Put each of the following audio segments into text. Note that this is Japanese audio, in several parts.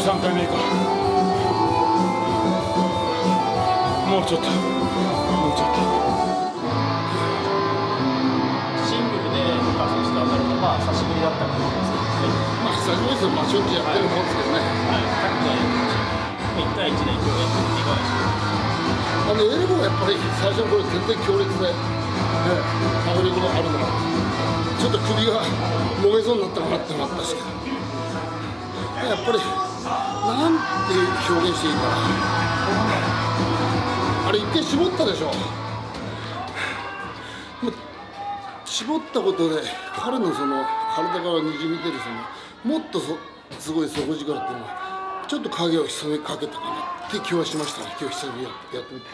回目かもうちょっともうちょっとシングルでルカ選手と当たるのは久しぶりだったかと思いますけどね。まあ久しぶりですよ、まあ、しょっちゅうやってるもんですけどね、はい、タッグはやってましたけど、1対1で今日やってみていかがでしょうか。あのエルボーやっぱり最初の頃全然強烈で、ね、迫力があるのがちょっと首がもげそうになったかなってのもあったしやっぱりなんて表現していいかな。あれ一回絞ったでしょ。絞ったことで彼のその体からにじみ出るそのもっとすごい底力っていうのはちょっと影を潜めかけたかな。って気はしましたね。今日久々にやってみて。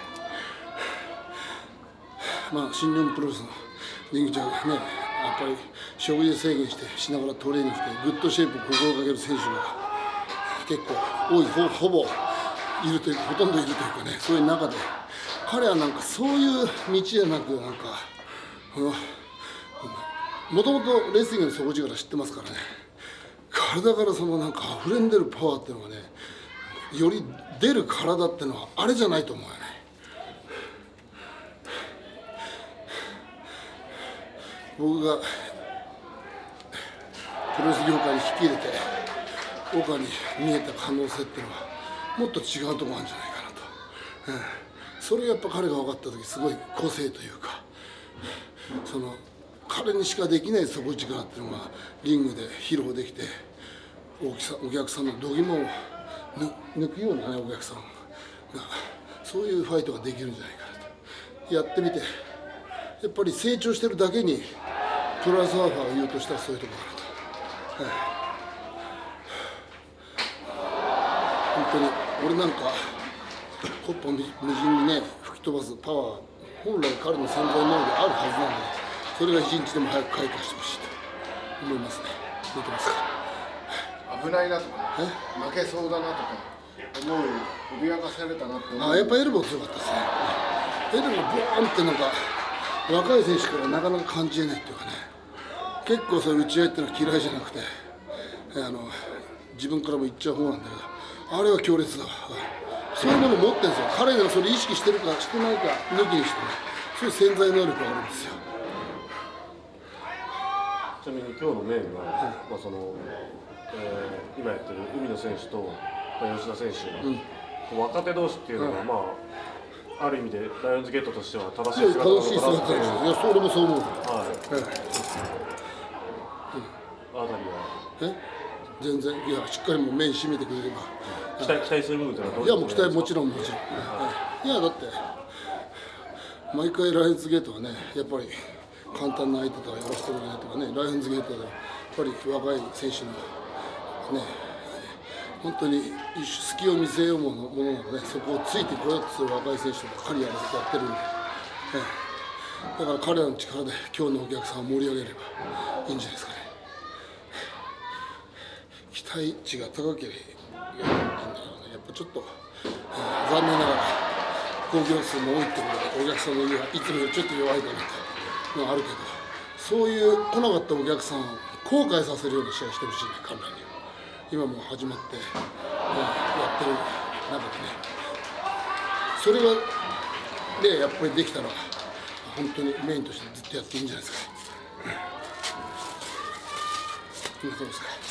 まあ新日本プロレスのリングちゃんねやっぱり食事制限してしながらトレーニングして good shape を心がける選手が結構多いほほぼいるというほとんどいるというかねそういう中で。彼はなんかそういう道じゃなくなんかこのもともとレスリングの底力知ってますからね。体からそのなんか溢れんでるパワーっていうのがねより出る体っていうのはあれじゃないと思うよね。僕がプロレス業界に引き入れて岡に見えた可能性っていうのはもっと違うところあるんじゃないかなと、ええ。それやっぱ彼が分かった時すごい個性というか。その彼にしかできない底力っていうのがリングで披露できてお客さお客さんの度肝を抜くようなねお客さんがそういうファイトができるんじゃないかなと。やってみてやっぱり成長してるだけにプロレスワーファーが言うとしたらそういうところかなと、はい、本当に。俺なんかコッパみ無人にね吹き飛ばすパワー本来彼の潜在能力があるはずなのでそれが一日でも早く開花してほしいと思いますね。出てますか？危ないなとか負けそうだなとか思う脅かされたなってあやっぱエルボー強かったですね。エルボーボーンってなんか若い選手からなかなか感じえないっていうかね。結構そういう打ち合いっていうのは嫌いじゃなくてえあの自分からも言っちゃう方なんだけどあれは強烈だ。わそういうもの持ってるんですよ。彼がそれ意識してるかしてないか抜きにしてね。そういう潜在能力があるんですよ。ちなみに今日のメインは、まあそのえー今やってる海野選手と、まあ、吉田選手、若手同士っていうのは、まあある意味でライオンズゲートとしては正しい姿楽しい姿ですいよいやそれもそう思う。はい。あたりは？え？全然いやしっかりもう面締めてくれれば。期待期待する部分というのはいやもう期待もちろんもちろん、いやだって毎回ライオンズゲートはねやっぱり簡単な相手とはやらせてもらえないとかねライオンズゲートでやっぱり若い選手のね本当に隙を見せようものものなのでそこをついてこようとする若い選手ばっかりやらせてやってるんで、ええ。だから彼らの力で今日のお客さんを盛り上げればいいんじゃないですかね期待値が高ければいいんだけどね。やっぱちょっと、えー残念ながら興行数も多いってことでお客さんの意がいつもよりちょっと弱いかなというのはあるけどそういう来なかったお客さんを後悔させるような試合してほしいね。彼らに今も始まって、えーやってる。中でねそれがでやっぱりできたら本当にメインとしてずっとやっていいんじゃないですか。こん。なとこですか？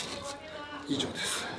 以上です。